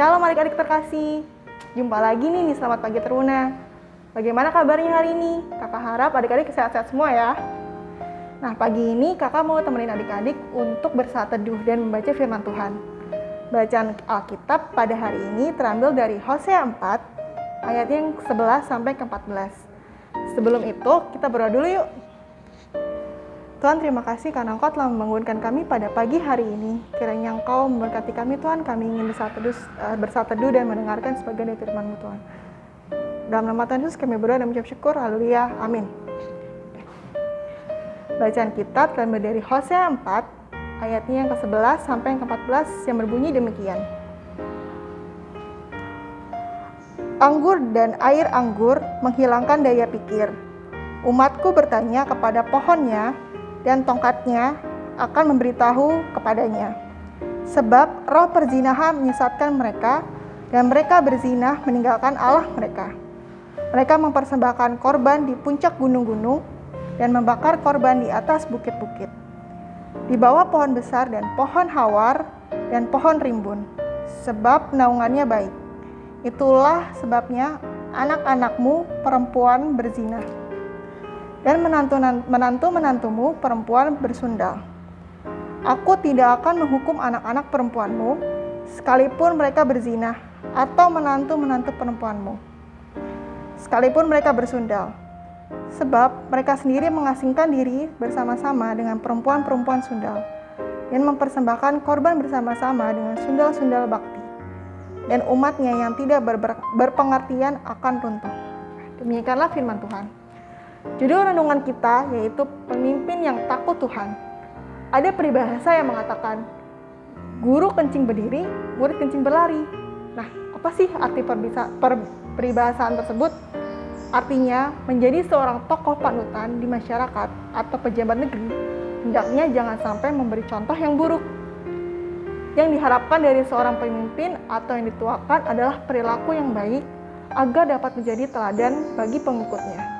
Shalom adik-adik terkasih. Jumpa lagi nih di Selamat Pagi Teruna. Bagaimana kabarnya hari ini? Kakak harap adik-adik sehat-sehat semua ya. Nah, pagi ini kakak mau temenin adik-adik untuk bersaat teduh dan membaca firman Tuhan. Bacaan Alkitab pada hari ini terambil dari Hosea 4 ayat yang 11 sampai ke 14. Sebelum itu, kita berdoa dulu yuk. Tuhan terima kasih karena Engkau telah membangunkan kami pada pagi hari ini. Kiranya Engkau memberkati kami Tuhan, kami ingin bersatu bersatu teduh dan mendengarkan sebagian dari firman-Mu Tuhan. Dalam nama Tuhan Yesus kami berdoa dan mengucap syukur. Haleluya. Amin. Bacaan kita terambil dari Hosea 4 ayatnya yang ke-11 sampai yang ke-14 yang berbunyi demikian. Anggur dan air anggur menghilangkan daya pikir. Umatku bertanya kepada pohonnya, dan tongkatnya akan memberitahu kepadanya. Sebab roh perzinahan menyesatkan mereka dan mereka berzinah meninggalkan Allah mereka. Mereka mempersembahkan korban di puncak gunung-gunung dan membakar korban di atas bukit-bukit. Di bawah pohon besar dan pohon hawar dan pohon rimbun, sebab naungannya baik. Itulah sebabnya anak-anakmu perempuan berzinah dan menantu-menantumu perempuan bersundal. Aku tidak akan menghukum anak-anak perempuanmu, sekalipun mereka berzinah, atau menantu-menantu perempuanmu, sekalipun mereka bersundal. Sebab mereka sendiri mengasingkan diri bersama-sama dengan perempuan-perempuan sundal, dan mempersembahkan korban bersama-sama dengan sundal-sundal bakti. Dan umatnya yang tidak berpengertian akan runtuh. Demikianlah firman Tuhan. Judul renungan kita yaitu pemimpin yang takut Tuhan. Ada peribahasa yang mengatakan, guru kencing berdiri, murid kencing berlari. Nah, apa sih arti peribahasaan tersebut? Artinya, menjadi seorang tokoh panutan di masyarakat atau pejabat negeri, hendaknya jangan sampai memberi contoh yang buruk. Yang diharapkan dari seorang pemimpin atau yang dituakan adalah perilaku yang baik agar dapat menjadi teladan bagi pengikutnya.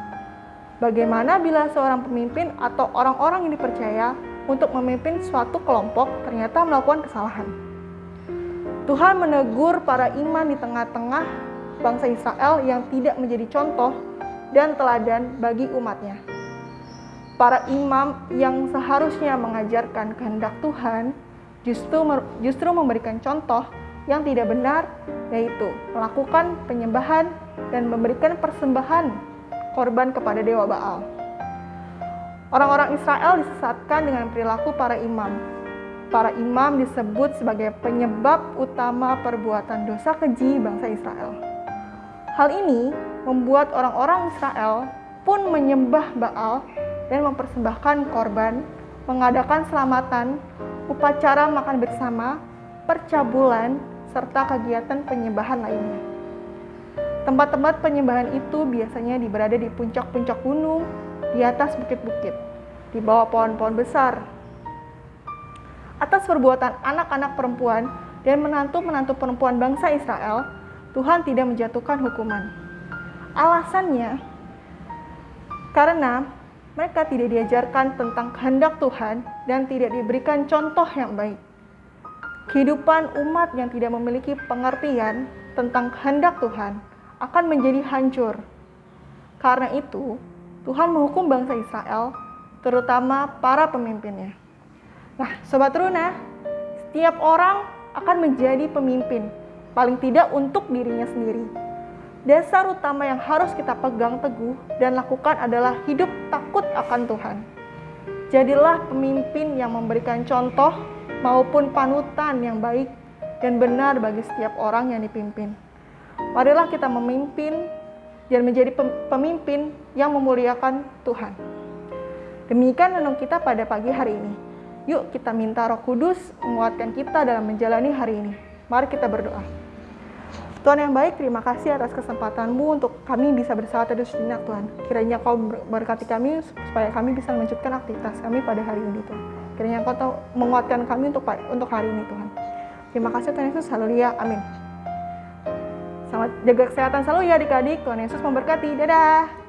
Bagaimana bila seorang pemimpin atau orang-orang yang dipercaya untuk memimpin suatu kelompok ternyata melakukan kesalahan? Tuhan menegur para iman di tengah-tengah bangsa Israel yang tidak menjadi contoh dan teladan bagi umatnya. Para imam yang seharusnya mengajarkan kehendak Tuhan justru justru memberikan contoh yang tidak benar, yaitu melakukan penyembahan dan memberikan persembahan korban kepada dewa Baal. Orang-orang Israel disesatkan dengan perilaku para imam. Para imam disebut sebagai penyebab utama perbuatan dosa keji bangsa Israel. Hal ini membuat orang-orang Israel pun menyembah Baal dan mempersembahkan korban, mengadakan selamatan, upacara makan bersama, percabulan, serta kegiatan penyembahan lainnya. Tempat-tempat penyembahan itu biasanya berada di puncak-puncak gunung, di atas bukit-bukit, di bawah pohon-pohon besar. Atas perbuatan anak-anak perempuan dan menantu-menantu perempuan bangsa Israel, Tuhan tidak menjatuhkan hukuman. Alasannya, karena mereka tidak diajarkan tentang kehendak Tuhan dan tidak diberikan contoh yang baik. Kehidupan umat yang tidak memiliki pengertian tentang kehendak Tuhan akan menjadi hancur. Karena itu, Tuhan menghukum bangsa Israel, terutama para pemimpinnya. Nah, Sobat Runa, setiap orang akan menjadi pemimpin, paling tidak untuk dirinya sendiri. Dasar utama yang harus kita pegang teguh dan lakukan adalah hidup takut akan Tuhan. Jadilah pemimpin yang memberikan contoh maupun panutan yang baik dan benar bagi setiap orang yang dipimpin. Marilah kita memimpin dan menjadi pemimpin yang memuliakan Tuhan. Demikian renung kita pada pagi hari ini. Yuk kita minta roh kudus menguatkan kita dalam menjalani hari ini. Mari kita berdoa. Tuhan yang baik, terima kasih atas kesempatanmu untuk kami bisa bersahabat teduh sejenak Tuhan. Kiranya kau berkati kami supaya kami bisa melanjutkan aktivitas kami pada hari ini Tuhan. Kiranya kau menguatkan kami untuk untuk hari ini Tuhan. Terima kasih Tuhan Yesus, haleluya, amin. Jaga kesehatan selalu ya adik-adik. Tuhan Yesus memberkati. Dadah.